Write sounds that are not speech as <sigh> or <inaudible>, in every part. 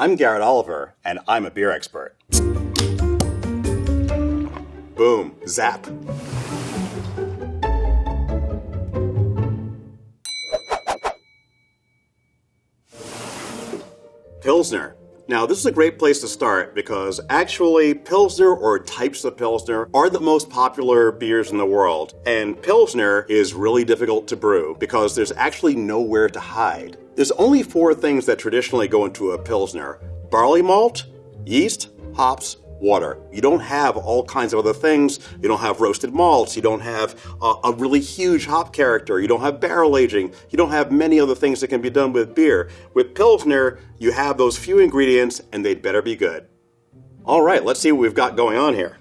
I'm Garrett Oliver, and I'm a beer expert. Boom, zap. Pilsner. Now, this is a great place to start because actually, Pilsner or types of Pilsner are the most popular beers in the world. And Pilsner is really difficult to brew because there's actually nowhere to hide. There's only four things that traditionally go into a Pilsner barley malt, yeast, hops, water. You don't have all kinds of other things. You don't have roasted malts. You don't have a, a, really huge hop character. You don't have barrel aging. You don't have many other things that can be done with beer. With Pilsner, you have those few ingredients and they'd better be good. All right, let's see what we've got going on here.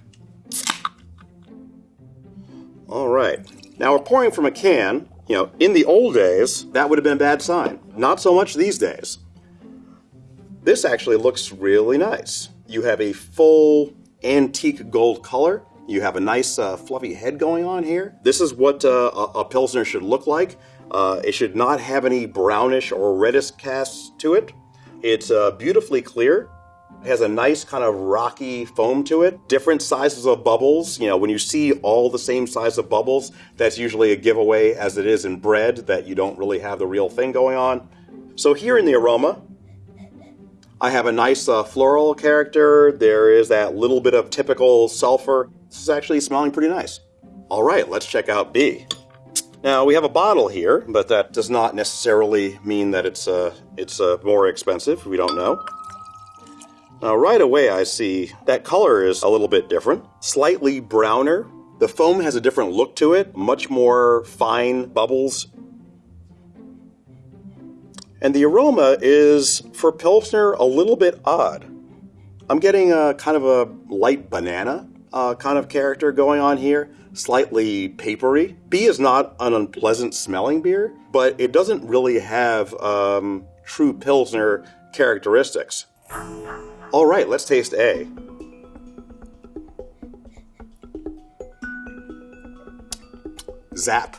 All right, now we're pouring from a can. You know, in the old days, that would have been a bad sign. Not so much these days. This actually looks really nice. You have a full antique gold color. You have a nice uh, fluffy head going on here. This is what uh, a, a, Pilsner should look like. Uh, it should not have any brownish or reddish casts to it. It's uh, beautifully clear. It has a nice kind of rocky foam to it. Different sizes of bubbles. You know, when you see all the same size of bubbles, that's usually a giveaway as it is in bread that you don't really have the real thing going on. So here in the aroma, I have a nice uh, floral character. There is that little bit of typical sulfur. This is actually smelling pretty nice. All right, let's check out B. Now we have a bottle here, but that does not necessarily mean that it's uh, it's uh, more expensive. We don't know. Now right away I see that color is a little bit different, slightly browner. The foam has a different look to it, much more fine bubbles and the aroma is, for Pilsner, a little bit odd. I'm getting a kind of a light banana uh, kind of character going on here, slightly papery. B is not an unpleasant smelling beer, but it doesn't really have um, true Pilsner characteristics. All right, let's taste A. Zap.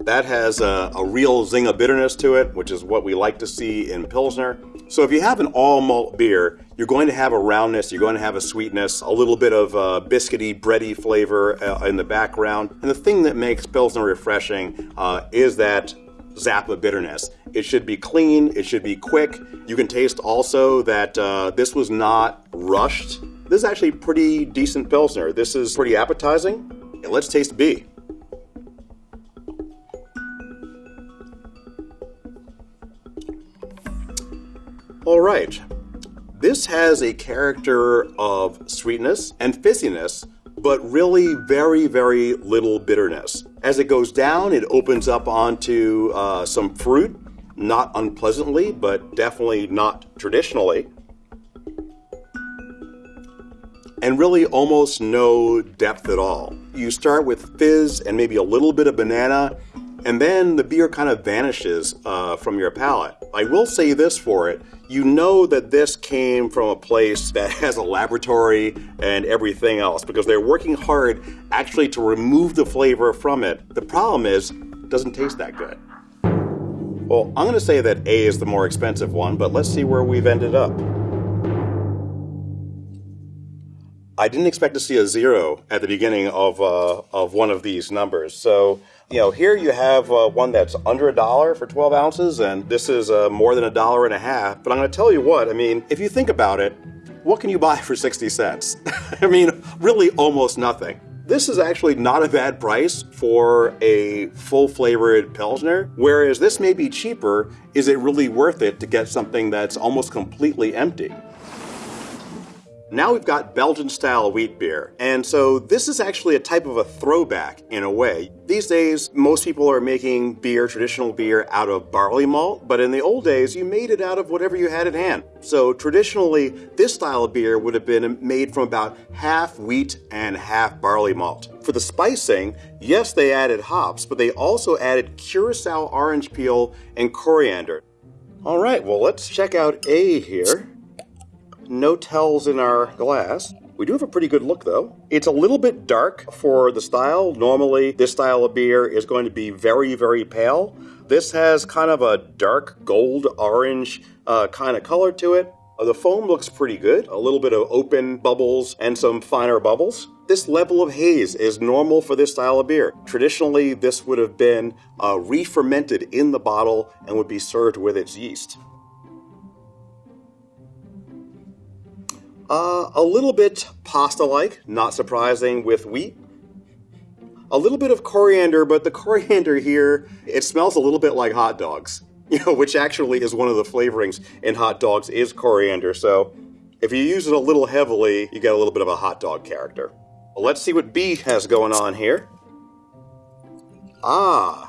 That has a, a, real zing of bitterness to it, which is what we like to see in Pilsner. So if you have an all malt beer, you're going to have a roundness, you're going to have a sweetness, a little bit of uh, biscuity, bready flavor uh, in the background. And the thing that makes Pilsner refreshing uh, is that zap of bitterness. It should be clean, it should be quick. You can taste also that uh, this was not rushed. This is actually pretty decent Pilsner. This is pretty appetizing. And Let's taste B. All right. This has a character of sweetness and fissiness, but really very, very little bitterness. As it goes down, it opens up onto uh, some fruit, not unpleasantly, but definitely not traditionally. And really almost no depth at all. You start with fizz and maybe a little bit of banana, and then the beer kind of vanishes uh, from your palate. I will say this for it you know that this came from a place that <laughs> has a laboratory and everything else because they're working hard actually to remove the flavor from it. The problem is, it doesn't taste that good. Well, I'm going to say that A is the more expensive one, but let's see where we've ended up. I didn't expect to see a zero at the beginning of, uh, of one of these numbers. So you know, here you have uh, one that's under a dollar for 12 ounces, and this is uh, more than a dollar and a half. But I'm going to tell you what, I mean, if you think about it, what can you buy for 60 cents? <laughs> I mean, really almost nothing. This is actually not a bad price for a full flavored Pilsner, whereas this may be cheaper. Is it really worth it to get something that's almost completely empty? Now we've got Belgian style wheat beer. And so this is actually a type of a throwback in a way. These days, most people are making beer, traditional beer, out of barley malt, but in the old days, you made it out of whatever you had at hand. So traditionally, this style of beer would have been made from about half wheat and half barley malt. For the spicing, yes, they added hops, but they also added curacao orange peel and coriander. All right, well, let's check out A here no tells in our glass. We do have a pretty good look though. It's a little bit dark for the style. Normally this style of beer is going to be very, very pale. This has kind of a dark gold orange uh, kind of color to it. Uh, the foam looks pretty good, a little bit of open bubbles and some finer bubbles. This level of haze is normal for this style of beer. Traditionally, this would have been uh, re-fermented in the bottle and would be served with its yeast. Uh, a little bit pasta-like, not surprising with wheat. A little bit of coriander, but the coriander here, it smells a little bit like hot dogs. <laughs> You know, which actually is one of the flavorings in hot dogs is coriander. So if you use it a little heavily, you get a little bit of a hot dog character. Well, let's see what B has going on here. Ah,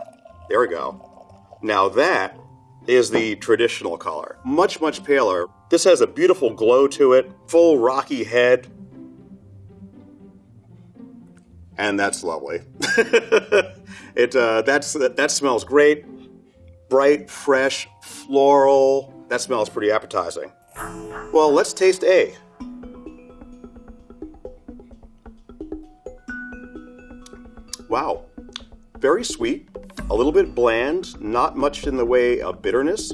there we go. Now that is the traditional color. Much, much paler. This has a beautiful glow to it, full rocky head. And that's lovely. <laughs> it uh, that's that smells great. Bright, fresh, floral. That smells pretty appetizing. Well, let's taste A. Wow. Very sweet, a little bit bland, not much in the way of bitterness.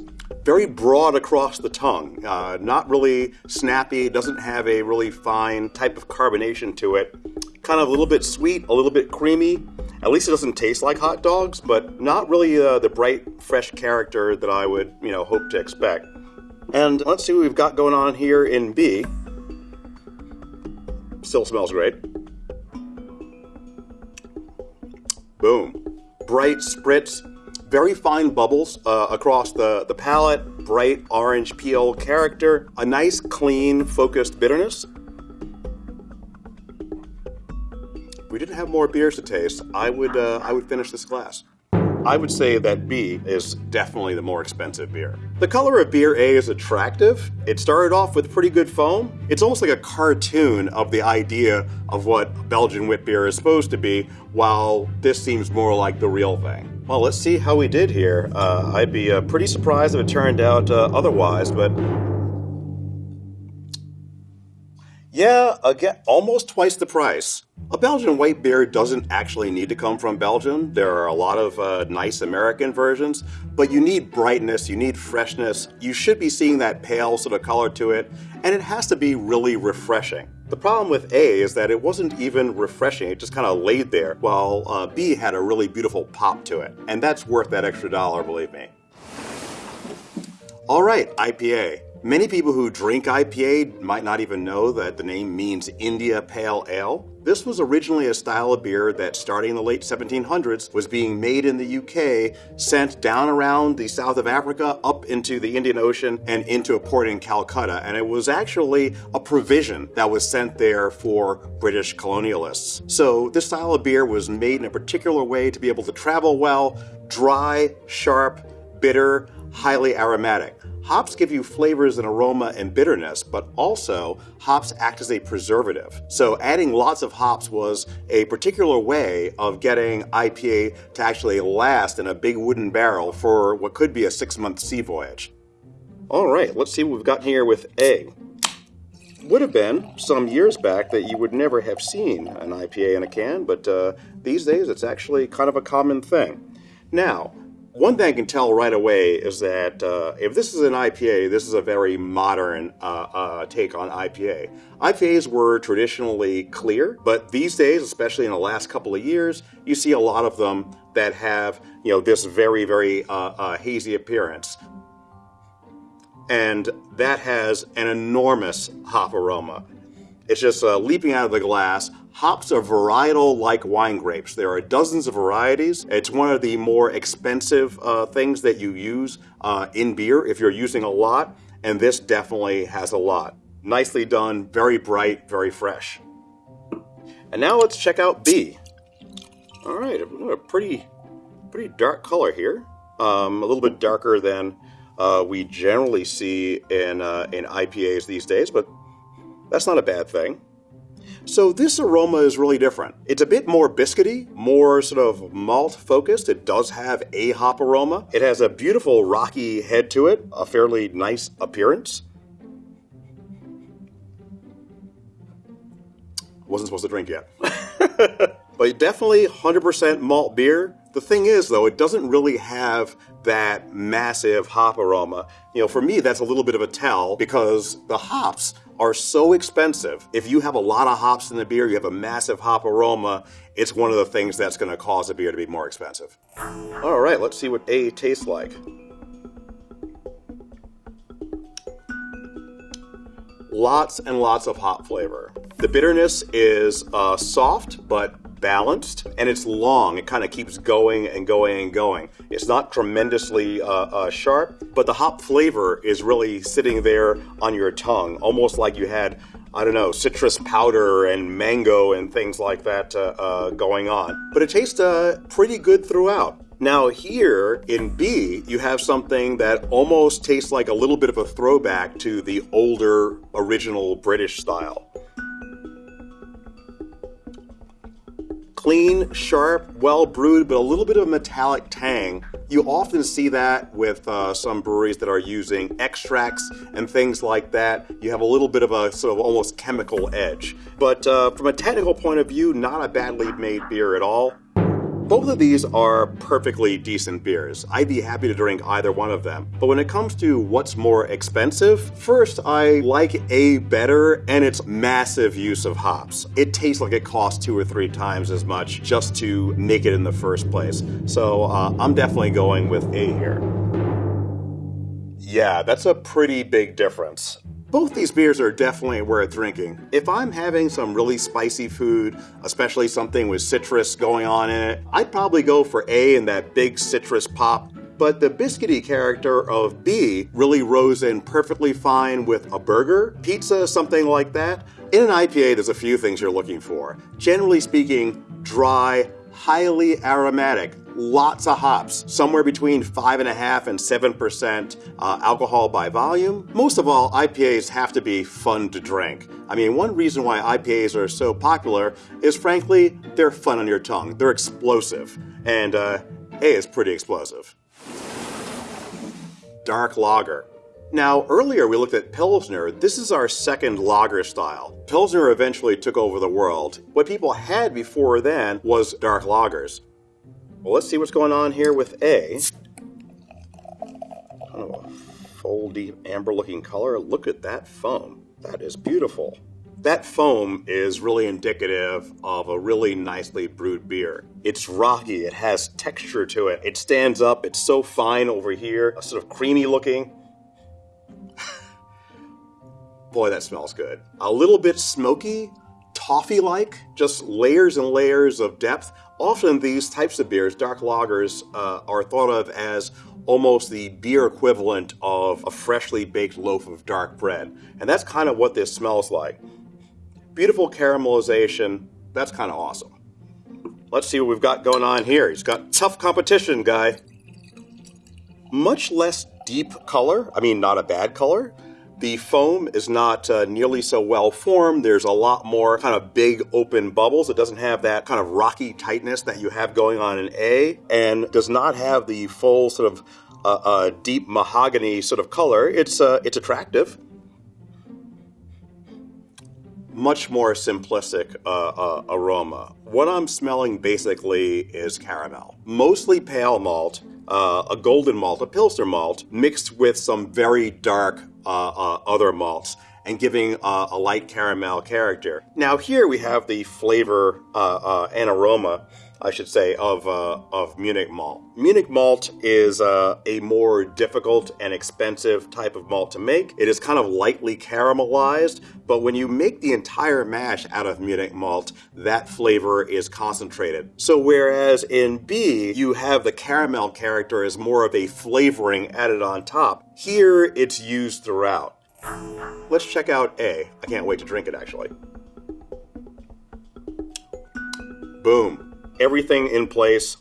Very broad across the tongue, uh, not really snappy, doesn't have a really fine type of carbonation to it. Kind of a little bit sweet, a little bit creamy. At least it doesn't taste like hot dogs, but not really uh, the bright, fresh character that I would, you know, hope to expect. And let's see what we've got going on here in B. Still smells great. Boom bright spritz, very fine bubbles uh, across the, the palate, bright orange peel character, a nice clean focused bitterness. If we didn't have more beers to taste, I would, uh, I would finish this glass. I would say that B is definitely the more expensive beer. The color of beer A is attractive. It started off with pretty good foam. It's almost like a cartoon of the idea of what Belgian wit beer is supposed to be, while this seems more like the real thing. Well, let's see how we did here. Uh, I'd be uh, pretty surprised if it turned out uh, otherwise, but yeah, again, almost twice the price. A Belgian white beer doesn't actually need to come from Belgium. There are a lot of uh, nice American versions, but you need brightness, you need freshness. You should be seeing that pale sort of color to it, and it has to be really refreshing. The problem with A is that it wasn't even refreshing, it just kind of laid there, while uh, B had a really beautiful pop to it. And that's worth that extra dollar, believe me. All right, IPA. Many people who drink IPA might not even know that the name means India Pale Ale. This was originally a style of beer that, starting in the late 1700s, was being made in the UK, sent down around the south of Africa, up into the Indian Ocean, and into a port in Calcutta. And it was actually a provision that was sent there for British colonialists. So this style of beer was made in a particular way to be able to travel well, dry, sharp, bitter, highly aromatic. Hops give you flavors and aroma and bitterness, but also hops act as a preservative. So adding lots of hops was a particular way of getting IPA to actually last in a big wooden barrel for what could be a six month sea voyage. All right, let's see what we've got here with A. Would have been some years back that you would never have seen an IPA in a can, but uh, these days it's actually kind of a common thing. Now, one thing I can tell right away is that uh, if this is an IPA, this is a very modern uh, uh, take on IPA. IPAs were traditionally clear, but these days, especially in the last couple of years, you see a lot of them that have you know this very very uh, uh, hazy appearance, and that has an enormous hop aroma. It's just uh, leaping out of the glass. Hops are varietal like wine grapes. There are dozens of varieties. It's one of the more expensive uh, things that you use uh, in beer if you're using a lot, and this definitely has a lot. Nicely done, very bright, very fresh. And now let's check out B. All right, a pretty, pretty dark color here. Um, a little bit darker than uh, we generally see in, uh, in IPAs these days, but that's not a bad thing. So this aroma is really different. It's a bit more biscuity, more sort of malt focused. It does have a hop aroma. It has a beautiful rocky head to it, a fairly nice appearance. Wasn't supposed to drink yet. <laughs> but definitely 100% malt beer. The thing is, though, it doesn't really have that massive hop aroma. You know, for me, that's a little bit of a tell because the hops are so expensive. If you have a lot of hops in the beer, you have a massive hop aroma, it's one of the things that's going to cause a beer to be more expensive. All right, let's see what A tastes like. Lots and lots of hop flavor. The bitterness is uh, soft but balanced and it's long. It kind of keeps going and going and going. It's not tremendously uh, uh, sharp, but the hop flavor is really sitting there on your tongue, almost like you had, I don't know, citrus powder and mango and things like that uh, uh going on. But it tastes uh, pretty good throughout. Now, here in B, you have something that almost tastes like a little bit of a throwback to the older original British style. Clean, sharp, well brewed, but a little bit of a metallic tang. You often see that with uh, some breweries that are using extracts and things like that. You have a little bit of a sort of almost chemical edge. But uh, from a technical point of view, not a badly made beer at all. Both of these are perfectly decent beers. I'd be happy to drink either one of them. But when it comes to what's more expensive, first I like A better and its massive use of hops. It tastes like it costs two or three times as much just to make it in the first place. So uh, I'm definitely going with A here. Yeah, that's a pretty big difference. Both these beers are definitely worth drinking. If I'm having some really spicy food, especially something with citrus going on in it, I'd probably go for A and that big citrus pop. But the biscuity character of B really rose in perfectly fine with a burger, pizza, something like that. In an IPA, there's a few things you're looking for. Generally speaking, dry, highly aromatic, lots of hops, somewhere between 5.5 and 7% uh, alcohol by volume. Most of all, IPAs have to be fun to drink. I mean, one reason why IPAs are so popular is frankly, they're fun on your tongue. They're explosive. And uh, A is pretty explosive. Dark Lager. Now, earlier we looked at Pilsner. This is our second lager style. Pilsner eventually took over the world. What people had before then was dark lagers. Well, let's see what's going on here with A. Kind of a foldy, amber-looking color. Look at that foam. That is beautiful. That foam is really indicative of a really nicely brewed beer. It's rocky, it has texture to it. It stands up, it's so fine over here, a sort of creamy looking. <laughs> Boy, that smells good. A little bit smoky, toffee like, just layers and layers of depth. Often these types of beers, dark lagers, uh, are thought of as almost the beer equivalent of a freshly baked loaf of dark bread. And that's kind of what this smells like. Beautiful caramelization. That's kind of awesome. Let's see what we've got going on here. He's got tough competition, guy. Much less deep color. I mean, not a bad color. The foam is not uh, nearly so well formed. There's a lot more kind of big open bubbles. It doesn't have that kind of rocky tightness that you have going on in A, and does not have the full sort of uh, uh, deep mahogany sort of color. It's uh, it's attractive. Much more simplistic uh, uh, aroma. What I'm smelling basically is caramel, mostly pale malt, a golden malt, a pilsner malt, mixed with some very dark Uh, uh, other malts and giving uh, a light caramel character. Now here we have the flavor uh, and aroma I should say, of, uh, of Munich malt. Munich malt is uh, a more difficult and expensive type of malt to make. It is kind of lightly caramelized, but when you make the entire mash out of Munich malt, that flavor is concentrated. So whereas in B, you have the caramel character as more of a flavoring added on top, here it's used throughout. Let's check out A. I can't wait to drink it actually. Boom everything in place.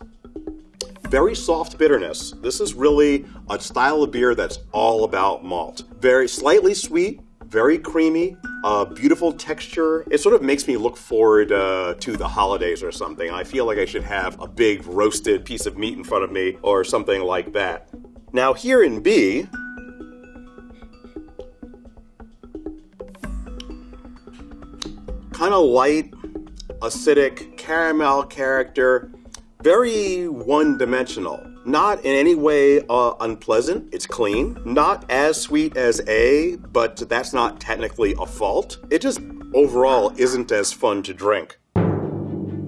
Very soft bitterness. This is really a style of beer that's all about malt. Very slightly sweet, very creamy, uh, beautiful texture. It sort of makes me look forward uh, to the holidays or something. I feel like I should have a big roasted piece of meat in front of me or something like that. Now here in B, kind of light, acidic, caramel character, very one-dimensional. Not in any way uh, unpleasant. It's clean. Not as sweet as A, but that's not technically a fault. It just overall isn't as fun to drink.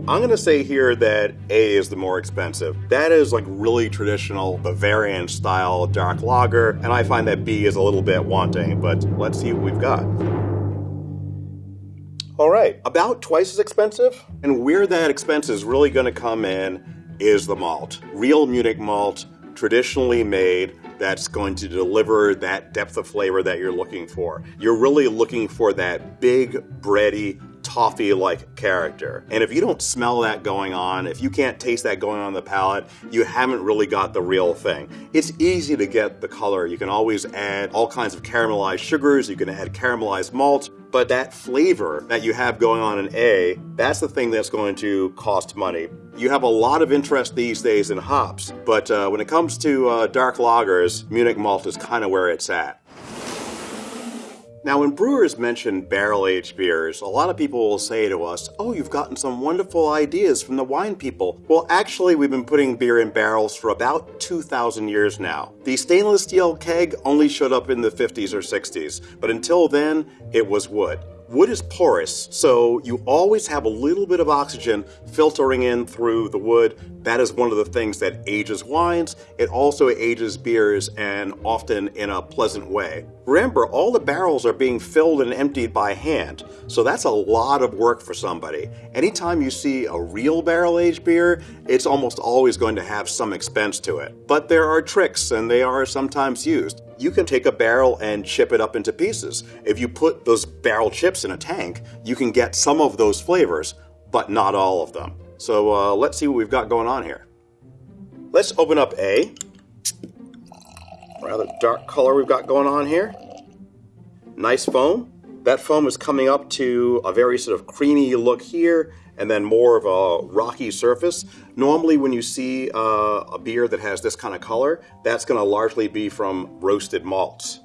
I'm to say here that A is the more expensive. That is like really traditional Bavarian style dark lager, and I find that B is a little bit wanting, but let's see what we've got. All right, about twice as expensive. And where that expense is really going to come in is the malt. Real Munich malt, traditionally made, that's going to deliver that depth of flavor that you're looking for. You're really looking for that big, bready, toffee like character. And if you don't smell that going on, if you can't taste that going on the palate, you haven't really got the real thing. It's easy to get the color. You can always add all kinds of caramelized sugars, you can add caramelized malt, but that flavor that you have going on in A, that's the thing that's going to cost money. You have a lot of interest these days in hops, but uh, when it comes to uh, dark lagers, Munich malt is kind of where it's at. Now, when brewers mention barrel aged beers, a lot of people will say to us, Oh, you've gotten some wonderful ideas from the wine people. Well, actually, we've been putting beer in barrels for about 2,000 years now. The stainless steel keg only showed up in the 50s or 60s, but until then, it was wood. Wood is porous, so you always have a little bit of oxygen filtering in through the wood. That is one of the things that ages wines. It also ages beers and often in a pleasant way. Remember, all the barrels are being filled and emptied by hand, so that's a lot of work for somebody. Anytime you see a real barrel aged beer, it's almost always going to have some expense to it. But there are tricks, and they are sometimes used you can take a barrel and chip it up into pieces. If you put those barrel chips in a tank, you can get some of those flavors, but not all of them. So uh, let's see what we've got going on here. Let's open up A. Rather dark color we've got going on here. Nice foam. That foam is coming up to a very sort of creamy look here and then more of a rocky surface. Normally when you see uh, a beer that has this kind of color, that's going to largely be from roasted malts.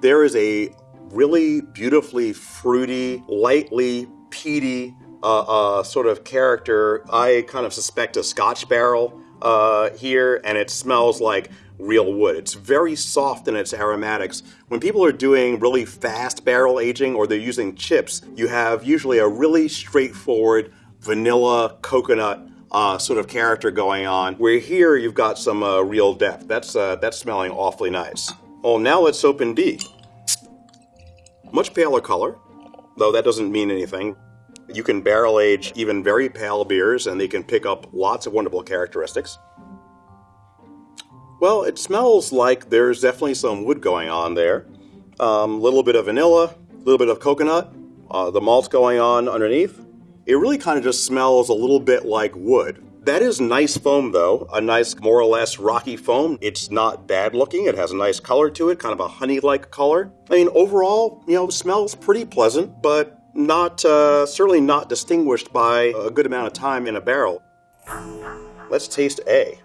There is a really beautifully fruity, lightly peaty uh, uh, sort of character. I kind of suspect a Scotch barrel uh, here, and it smells like real wood. It's very soft in its aromatics. When people are doing really fast barrel aging or they're using chips, you have usually a really straightforward vanilla coconut uh, sort of character going on. Where here you've got some uh, real depth. That's uh, that's smelling awfully nice. Oh, now let's open B. Much paler color, though that doesn't mean anything. You can barrel age even very pale beers and they can pick up lots of wonderful characteristics. Well, it smells like there's definitely some wood going on there. A um, little bit of vanilla, a little bit of coconut, uh, the malt's going on underneath. It really kind of just smells a little bit like wood. That is nice foam though, a nice more or less rocky foam. It's not bad looking, it has a nice color to it, kind of a honey-like color. I mean, overall, you know, smells pretty pleasant, but not, uh, certainly not distinguished by a good amount of time in a barrel. Let's taste A.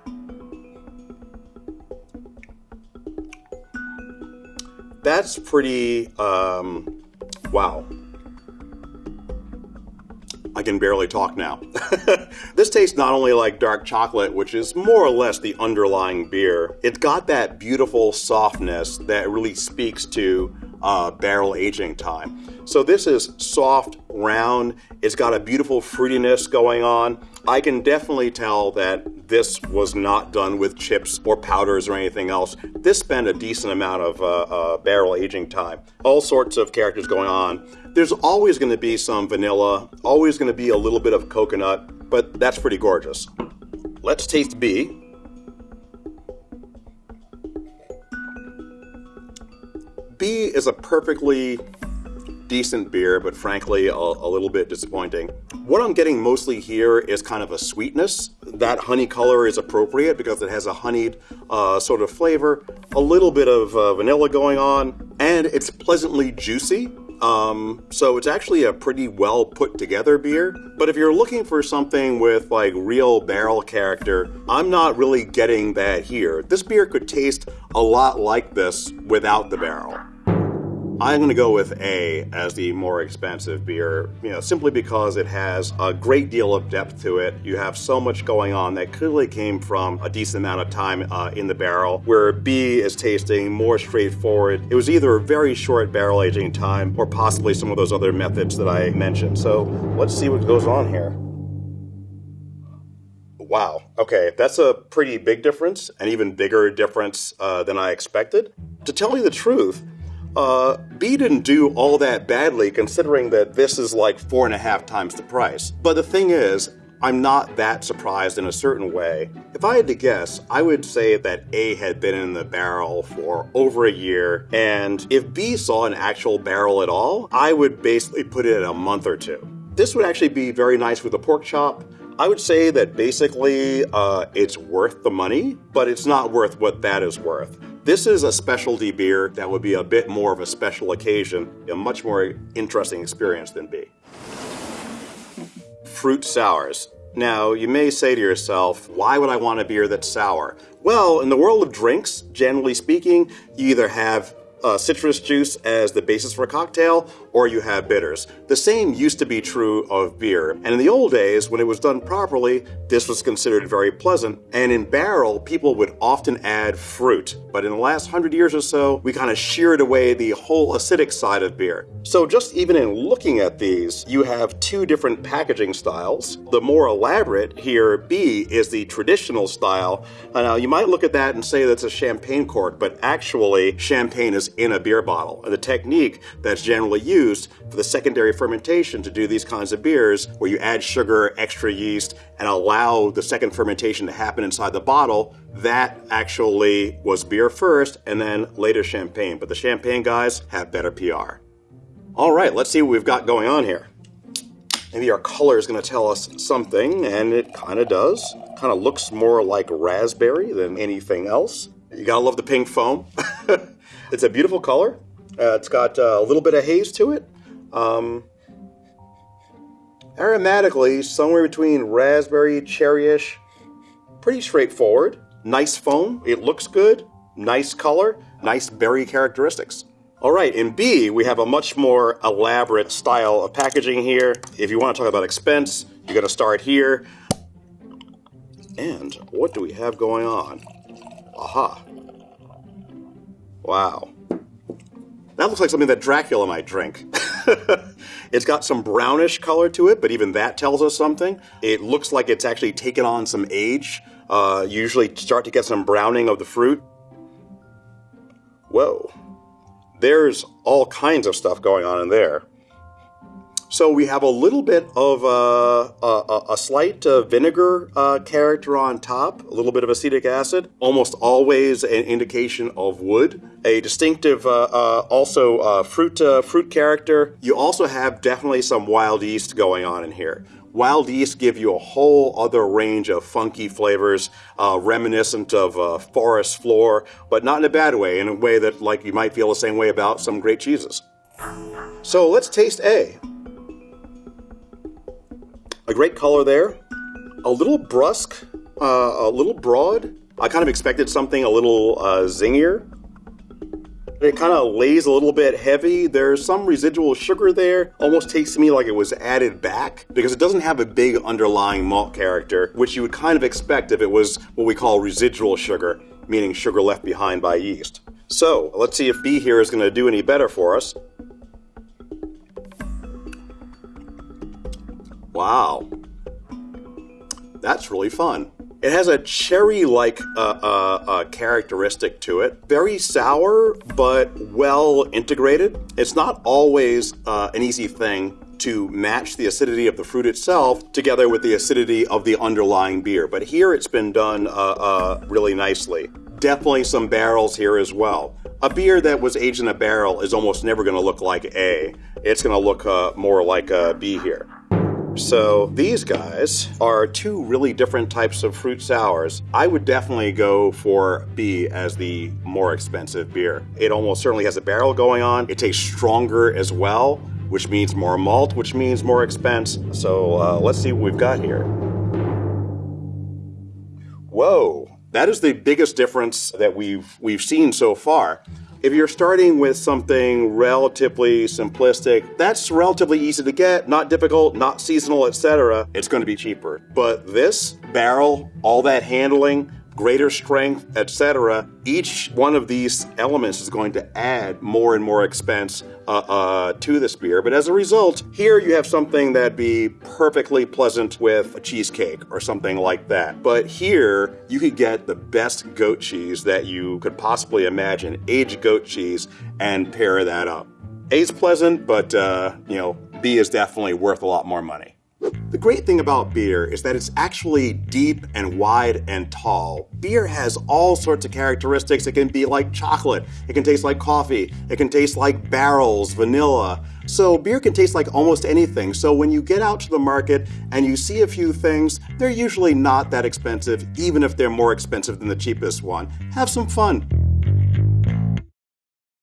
that's pretty, um, wow. I can barely talk now. <laughs> this tastes not only like dark chocolate, which is more or less the underlying beer, it's got that beautiful softness that really speaks to uh, barrel aging time. So this is soft, round, it's got a beautiful fruitiness going on. I can definitely tell that this was not done with chips or powders or anything else. This spent a decent amount of uh, uh, barrel aging time. All sorts of characters going on. There's always going to be some vanilla, always going to be a little bit of coconut, but that's pretty gorgeous. Let's taste B. B is a perfectly decent beer, but frankly, a, a, little bit disappointing. What I'm getting mostly here is kind of a sweetness. That honey color is appropriate because it has a honeyed uh, sort of flavor, a little bit of uh, vanilla going on, and it's pleasantly juicy. Um, so it's actually a pretty well put together beer. But if you're looking for something with like real barrel character, I'm not really getting that here. This beer could taste a lot like this without the barrel. I'm going to go with A as the more expensive beer, you know, simply because it has a great deal of depth to it. You have so much going on that clearly came from a decent amount of time uh, in the barrel, where B is tasting more straightforward. It was either a very short barrel aging time or possibly some of those other methods that I mentioned. So let's see what goes on here. Wow. Okay, that's a pretty big difference, an even bigger difference uh, than I expected. To tell you the truth, uh, B didn't do all that badly considering that this is like four and a half times the price. But the thing is, I'm not that surprised in a certain way. If I had to guess, I would say that A had been in the barrel for over a year, and if B saw an actual barrel at all, I would basically put it at a month or two. This would actually be very nice with a pork chop, I would say that basically uh, it's worth the money, but it's not worth what that is worth. This is a specialty beer that would be a bit more of a special occasion, a much more interesting experience than B. Fruit sours. Now, you may say to yourself, why would I want a beer that's sour? Well, in the world of drinks, generally speaking, you either have uh, citrus juice as the basis for a cocktail, or you have bitters. The same used to be true of beer, and in the old days, when it was done properly, this was considered very pleasant, and in barrel, people would often add fruit. But in the last hundred years or so, we kind of sheared away the whole acidic side of beer. So just even in looking at these, you have two different packaging styles. The more elaborate here, B, is the traditional style. Now, you might look at that and say that's a champagne cork, but actually, champagne is in a beer bottle. And the technique that's generally used for the secondary fermentation to do these kinds of beers, where you add sugar, extra yeast, and allow the second fermentation to happen inside the bottle, that actually was beer first and then later champagne. But the champagne guys have better PR. All right, let's see what we've got going on here. Maybe our color is going to tell us something, and it kind of does. Kind of looks more like raspberry than anything else. You gotta love the pink foam. <laughs> It's a beautiful color. Uh, it's got uh, a little bit of haze to it. Um, aromatically, somewhere between raspberry, cherryish. Pretty straightforward. Nice foam. It looks good. Nice color. Nice berry characteristics. All right, in B, we have a much more elaborate style of packaging here. If you want to talk about expense, you got to start here. And what do we have going on? Aha. Wow. That looks like something that Dracula might drink. <laughs> it's got some brownish color to it, but even that tells us something. It looks like it's actually taken on some age. Uh, usually start to get some browning of the fruit. Whoa. There's all kinds of stuff going on in there. So we have a little bit of uh, a, a, slight uh, vinegar uh, character on top, a little bit of acetic acid, almost always an indication of wood. A distinctive, uh, uh, also uh, fruit fruit character. You also have definitely some wild yeast going on in here. Wild yeast give you a whole other range of funky flavors, reminiscent of forest floor, but not in a bad way, in a way that like you might feel the same way about some great cheeses. So let's taste A. A great color there. A little brusque, uh, a little broad. I kind of expected something a little uh, zingier. It kind of lays a little bit heavy. There's some residual sugar there. Almost tastes to me like it was added back because it doesn't have a big underlying malt character, which you would kind of expect if it was what we call residual sugar, meaning sugar left behind by yeast. So let's see if B here is going to do any better for us. Wow. That's really fun. It has a cherry-like uh, uh, uh, characteristic to it. Very sour, but well integrated. It's not always uh, an easy thing to match the acidity of the fruit itself together with the acidity of the underlying beer. But here it's been done uh, uh, really nicely. Definitely some barrels here as well. A beer that was aged in a barrel is almost never going to look like A. It's going to look more like a B here. So these guys are two really different types of fruit sours. I would definitely go for B as the more expensive beer. It almost certainly has a barrel going on. It tastes stronger as well, which means more malt, which means more expense. So uh, let's see what we've got here. Whoa, that is the biggest difference that we've we've seen so far. If you're starting with something relatively simplistic, that's relatively easy to get, not difficult, not seasonal, etc. It's going to be cheaper. But this barrel, all that handling, greater strength, etc. Each one of these elements is going to add more and more expense uh, uh, to this beer. But as a result, here you have something that'd be perfectly pleasant with a cheesecake or something like that. But here you could get the best goat cheese that you could possibly imagine, aged goat cheese, and pair that up. A is pleasant, but uh, you know B is definitely worth a lot more money. The great thing about beer is that it's actually deep and wide and tall. Beer has all sorts of characteristics. It can be like chocolate, it can taste like coffee, it can taste like barrels, vanilla. So beer can taste like almost anything. So when you get out to the market and you see a few things, they're usually not that expensive, even if they're more expensive than the cheapest one. Have some fun.